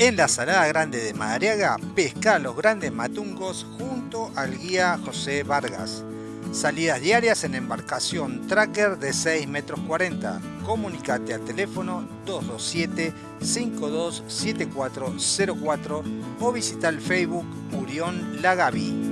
En la Salada Grande de Madariaga, pesca los grandes matungos junto al guía José Vargas. Salidas diarias en embarcación tracker de 6 metros 40. Comunicate al teléfono 227-527404 o visita el Facebook Murión Lagavi.